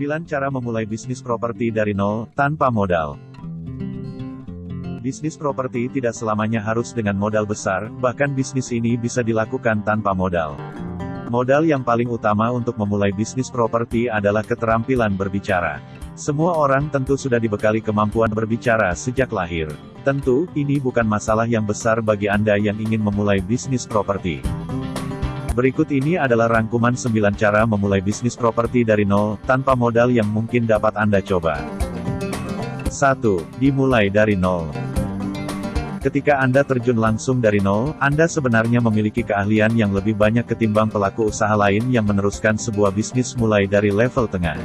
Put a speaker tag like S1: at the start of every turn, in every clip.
S1: 9 cara memulai bisnis properti dari nol, tanpa modal. Bisnis properti tidak selamanya harus dengan modal besar, bahkan bisnis ini bisa dilakukan tanpa modal. Modal yang paling utama untuk memulai bisnis properti adalah keterampilan berbicara. Semua orang tentu sudah dibekali kemampuan berbicara sejak lahir. Tentu, ini bukan masalah yang besar bagi Anda yang ingin memulai bisnis properti. Berikut ini adalah rangkuman 9 cara memulai bisnis properti dari nol, tanpa modal yang mungkin dapat Anda coba. 1. Dimulai dari nol. Ketika Anda terjun langsung dari nol, Anda sebenarnya memiliki keahlian yang lebih banyak ketimbang pelaku usaha lain yang meneruskan sebuah bisnis mulai dari level tengah.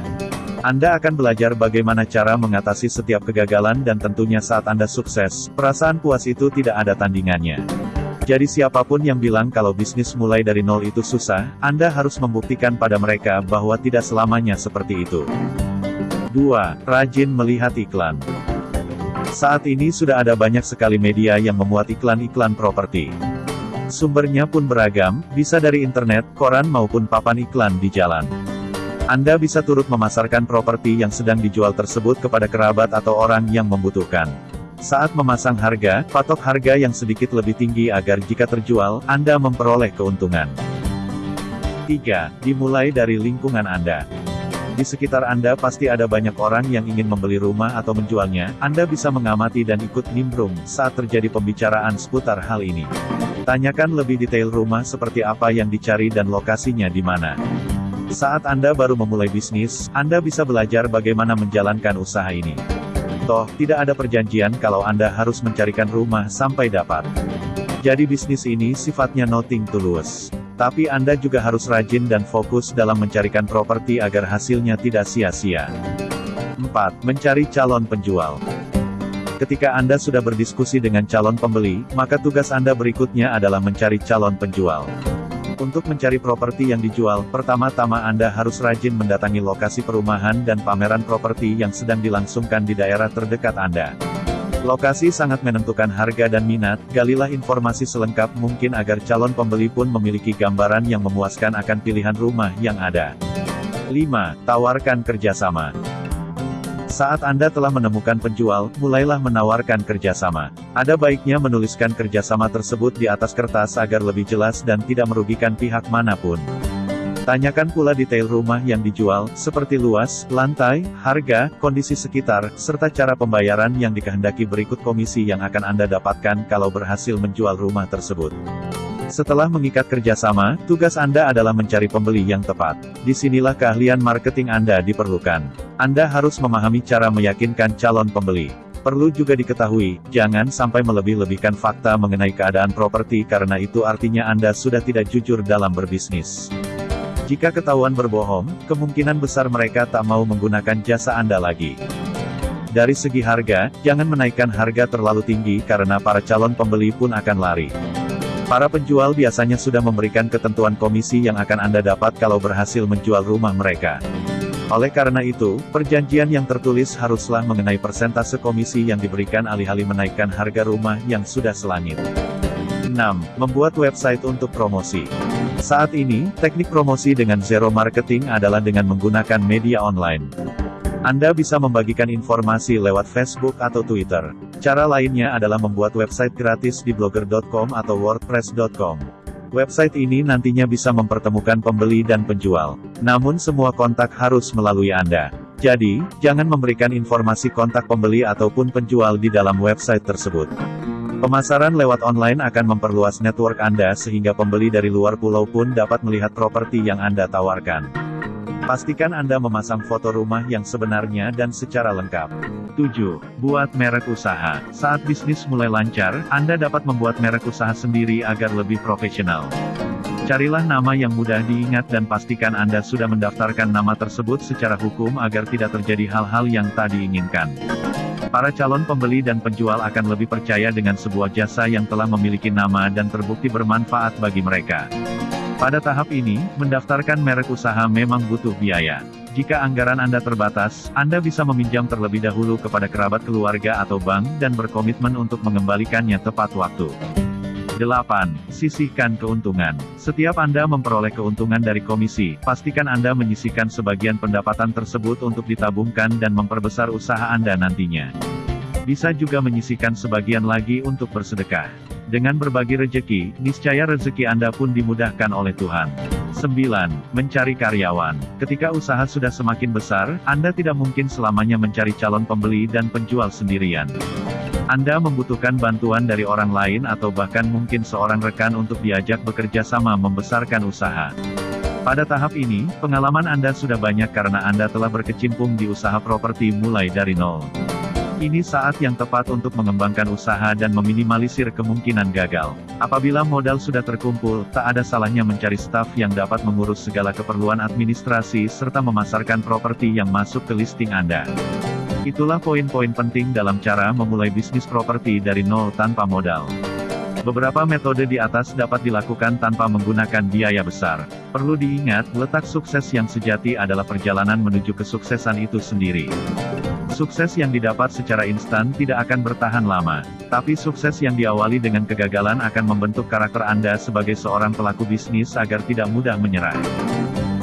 S1: Anda akan belajar bagaimana cara mengatasi setiap kegagalan dan tentunya saat Anda sukses, perasaan puas itu tidak ada tandingannya. Jadi siapa pun yang bilang kalau bisnis mulai dari nol itu susah, Anda harus membuktikan pada mereka bahwa tidak selamanya seperti itu. 2. Rajin melihat iklan. Saat ini sudah ada banyak sekali media yang memuat iklan-iklan properti. Sumbernya pun beragam, bisa dari internet, koran maupun papan iklan di jalan. Anda bisa turut memasarkan properti yang sedang dijual tersebut kepada kerabat atau orang yang membutuhkan. Saat memasang harga, patok harga yang sedikit lebih tinggi agar jika terjual, Anda memperoleh keuntungan. 3. Dimulai dari lingkungan Anda. Di sekitar Anda pasti ada banyak orang yang ingin membeli rumah atau menjualnya, Anda bisa mengamati dan ikut nimbrung saat terjadi pembicaraan seputar hal ini. Tanyakan lebih detail rumah seperti apa yang dicari dan lokasinya di mana. Saat Anda baru memulai bisnis, Anda bisa belajar bagaimana menjalankan usaha ini. Toh, tidak ada perjanjian kalau Anda harus mencarikan rumah sampai dapat. Jadi bisnis ini sifatnya nothing tulus. Tapi Anda juga harus rajin dan fokus dalam mencarikan properti agar hasilnya tidak sia-sia. 4. Mencari calon penjual. Ketika Anda sudah berdiskusi dengan calon pembeli, maka tugas Anda berikutnya adalah mencari calon penjual. Untuk mencari properti yang dijual, pertama-tama Anda harus rajin mendatangi lokasi perumahan dan pameran properti yang sedang dilangsungkan di daerah terdekat Anda. Lokasi sangat menentukan harga dan minat, galilah informasi selengkap mungkin agar calon pembeli pun memiliki gambaran yang memuaskan akan pilihan rumah yang ada. 5. Tawarkan kerjasama. Saat Anda telah menemukan penjual, mulailah menawarkan kerjasama. Ada baiknya menuliskan kerjasama tersebut di atas kertas agar lebih jelas dan tidak merugikan pihak mana pun. Tanyakan pula detail rumah yang dijual, seperti luas, lantai, harga, kondisi sekitar, serta cara pembayaran yang dikehendaki berikut komisi yang akan Anda dapatkan kalau berhasil menjual rumah tersebut. Setelah mengikat kerjasama, tugas Anda adalah mencari pembeli yang tepat. Di sinilah keahlian marketing Anda diperlukan. Anda harus memahami cara meyakinkan calon pembeli. Perlu juga diketahui, jangan sampai melebih-lebihkan fakta mengenai keadaan properti karena itu artinya Anda sudah tidak jujur dalam berbisnis. Jika ketahuan berbohong, kemungkinan besar mereka tak mau menggunakan jasa Anda lagi. Dari segi harga, jangan menaikkan harga terlalu tinggi karena para calon pembeli pun akan lari. Para penjual biasanya sudah memberikan ketentuan komisi yang akan Anda dapat kalau berhasil menjual rumah mereka. Oleh karena itu, perjanjian yang tertulis haruslah mengenai persentase komisi yang diberikan alih-alih menaikkan harga rumah yang sudah selangit. 6. Membuat website untuk promosi. Saat ini, teknik promosi dengan zero marketing adalah dengan menggunakan media online. Anda bisa membagikan informasi lewat Facebook atau Twitter. Cara lainnya adalah membuat website gratis di blogger.com atau wordpress.com. Website ini nantinya bisa mempertemukan pembeli dan penjual. Namun semua kontak harus melalui Anda. Jadi, jangan memberikan informasi kontak pembeli ataupun penjual di dalam website tersebut. Pemasaran lewat online akan memperluas network Anda sehingga pembeli dari luar pulau pun dapat melihat properti yang Anda tawarkan. Pastikan Anda memasang foto rumah yang sebenarnya dan secara lengkap. 7. Buat merek usaha. Saat bisnis mulai lancar, Anda dapat membuat merek usaha sendiri agar lebih profesional. Carilah nama yang mudah diingat dan pastikan Anda sudah mendaftarkan nama tersebut secara hukum agar tidak terjadi hal-hal yang tak diinginkan. Para calon pembeli dan penjual akan lebih percaya dengan sebuah jasa yang telah memiliki nama dan terbukti bermanfaat bagi mereka. Pada tahap ini, mendaftarkan merek usaha memang butuh biaya. Jika anggaran Anda terbatas, Anda bisa meminjam terlebih dahulu kepada kerabat keluarga atau bank dan berkomitmen untuk mengembalikannya tepat waktu. 8. Sisihkan keuntungan. Setiap Anda memperoleh keuntungan dari komisi, pastikan Anda menyisihkan sebagian pendapatan tersebut untuk ditabungkan dan memperbesar usaha Anda nantinya. Bisa juga menyisihkan sebagian lagi untuk bersedekah. Dengan berbagi rejeki, niscaya rezeki Anda pun dimudahkan oleh Tuhan. 9. Mencari karyawan. Ketika usaha sudah semakin besar, Anda tidak mungkin selamanya mencari calon pembeli dan penjual sendirian. Anda membutuhkan bantuan dari orang lain atau bahkan mungkin seorang rekan untuk diajak bekerja sama membesarkan usaha. Pada tahap ini, pengalaman Anda sudah banyak karena Anda telah berkecimpung di usaha properti mulai dari nol. Ini saat yang tepat untuk mengembangkan usaha dan meminimalisir kemungkinan gagal. Apabila modal sudah terkumpul, tak ada salahnya mencari staf yang dapat mengurus segala keperluan administrasi serta memasarkan properti yang masuk ke listing Anda. Itulah poin-poin penting dalam cara memulai bisnis properti dari nol tanpa modal. Beberapa metode di atas dapat dilakukan tanpa menggunakan biaya besar. Perlu diingat, letak sukses yang sejati adalah perjalanan menuju kesuksesan itu sendiri. Sukses yang didapat secara instan tidak akan bertahan lama, tapi sukses yang diawali dengan kegagalan akan membentuk karakter Anda sebagai seorang pelaku bisnis agar tidak mudah menyerah.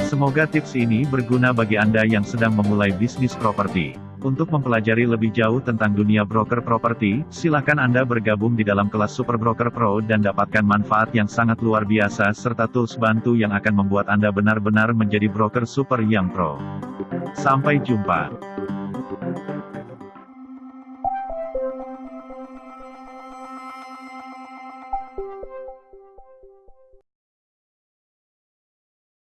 S1: Semoga tips ini berguna bagi Anda yang sedang memulai bisnis properti. Untuk mempelajari lebih jauh tentang dunia broker properti, silakan Anda bergabung di dalam kelas Super Broker Pro dan dapatkan manfaat yang sangat luar biasa serta tools bantu yang akan membuat Anda benar-benar menjadi broker super yang pro. Sampai jumpa.